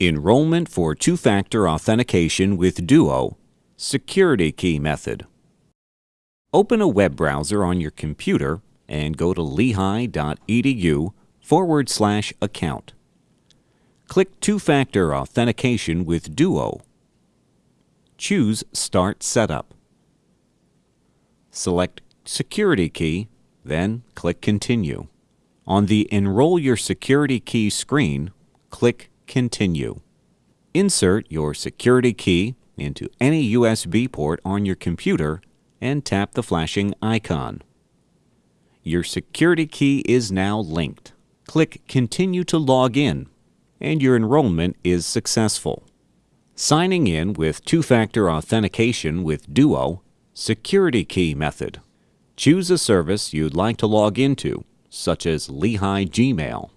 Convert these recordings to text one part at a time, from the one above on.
Enrollment for two-factor authentication with Duo, security key method. Open a web browser on your computer and go to lehigh.edu forward slash account. Click Two-Factor Authentication with Duo. Choose Start Setup. Select Security Key, then click Continue. On the Enroll Your Security Key screen, click Continue. Insert your security key into any USB port on your computer and tap the flashing icon. Your security key is now linked. Click Continue to log in, and your enrollment is successful. Signing in with two-factor authentication with Duo, security key method. Choose a service you'd like to log into, such as Lehigh Gmail.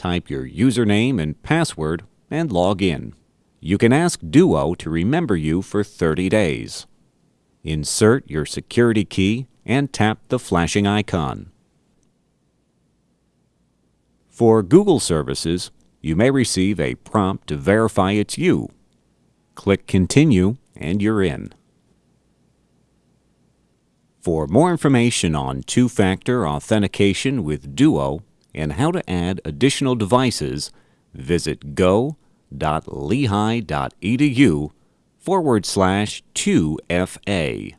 Type your username and password and log in. You can ask Duo to remember you for 30 days. Insert your security key and tap the flashing icon. For Google services, you may receive a prompt to verify it's you. Click Continue and you're in. For more information on two-factor authentication with Duo and how to add additional devices, visit go.lehigh.edu forward slash 2FA.